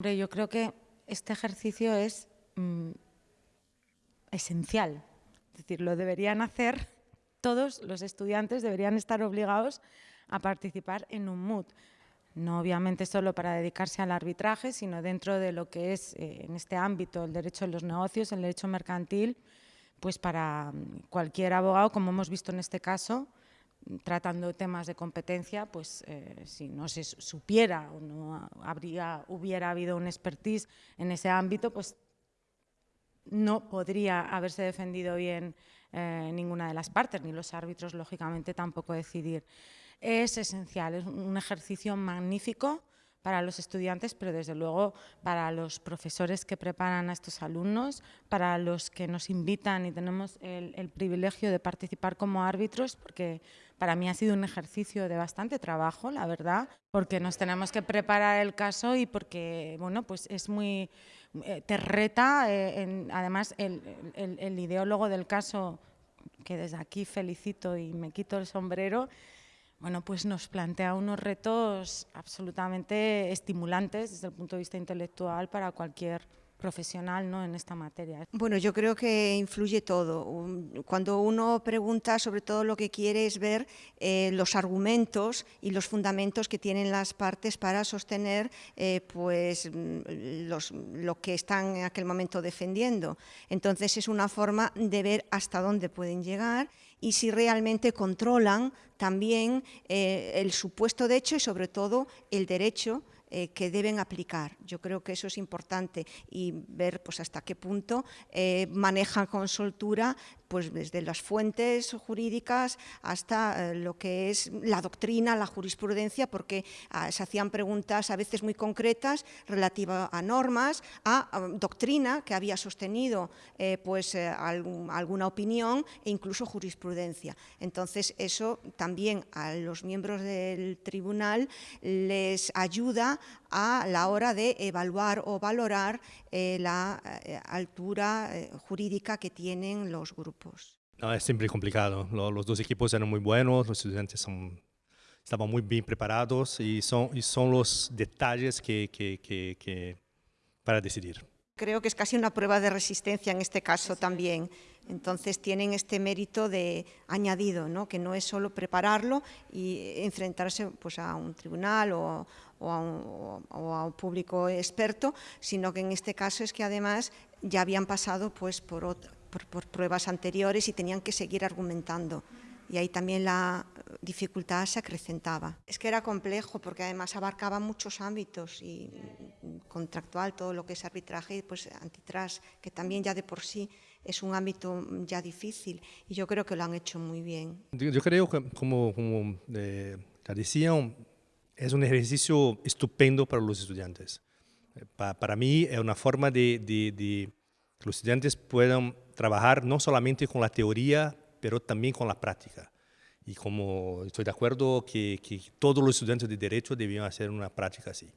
Yo creo que este ejercicio es mm, esencial, es decir, lo deberían hacer todos los estudiantes, deberían estar obligados a participar en un MUD. No obviamente solo para dedicarse al arbitraje, sino dentro de lo que es eh, en este ámbito el derecho de los negocios, el derecho mercantil, pues para mm, cualquier abogado, como hemos visto en este caso, tratando temas de competencia, pues eh, si no se supiera o no hubiera habido un expertise en ese ámbito, pues no podría haberse defendido bien eh, ninguna de las partes, ni los árbitros, lógicamente, tampoco decidir. Es esencial, es un ejercicio magnífico para los estudiantes, pero desde luego para los profesores que preparan a estos alumnos, para los que nos invitan y tenemos el, privilegio de participar como árbitros, porque para mí ha sido un ejercicio de bastante trabajo, la verdad, porque nos tenemos que preparar el caso y porque, bueno, pues es muy, eh, te reta, eh, además el, el ideólogo del caso, que desde aquí felicito y me quito el sombrero, bueno, pues nos plantea unos retos absolutamente estimulantes desde el punto de vista intelectual para cualquier profesional ¿no? en esta materia. Bueno, yo creo que influye todo. Cuando uno pregunta, sobre todo lo que quiere es ver eh, los argumentos y los fundamentos que tienen las partes para sostener eh, pues, mm, lo que están en aquel momento defendiendo. Entonces es una forma de ver hasta dónde pueden llegar y si realmente controlan también eh, el supuesto de hecho y sobre todo el derecho eh, que deben aplicar. Yo creo que eso es importante y ver pues, hasta qué punto eh, manejan con soltura pues desde las fuentes jurídicas hasta eh, lo que es la doctrina, la jurisprudencia, porque ah, se hacían preguntas a veces muy concretas relativas a normas, a, doctrina que había sostenido pues, alguna opinión e incluso jurisprudencia. Entonces, eso también a los miembros del tribunal les ayuda a la hora de evaluar o valorar la altura jurídica que tienen los grupos. No, es siempre complicado. los dos equipos eran muy buenos, los estudiantes son, estaban muy bien preparados y son, y son los detalles que, que, que, para decidir. Creo que es casi una prueba de resistencia en este caso también. Entonces tienen este mérito de añadido, ¿no? que no es solo prepararlo y enfrentarse pues, a un tribunal o, o, a un, o, a un, público experto, sino que en este caso es que además ya habían pasado pues, por, otro, por, pruebas anteriores y tenían que seguir argumentando y ahí también la dificultad se acrecentaba. Es que era complejo porque además abarcaba muchos ámbitos y contractual, todo lo que es arbitraje pues antitrust, que también ya de por sí es un ámbito ya difícil y yo creo que lo han hecho muy bien. Yo, creo que, como, como eh, decían, es un ejercicio estupendo para los estudiantes. para mí es una forma de, de, de que los estudiantes puedan trabajar no solamente con la teoría, pero también con la práctica. Y como estoy de acuerdo que, que todos los estudiantes de Derecho debían hacer una práctica así.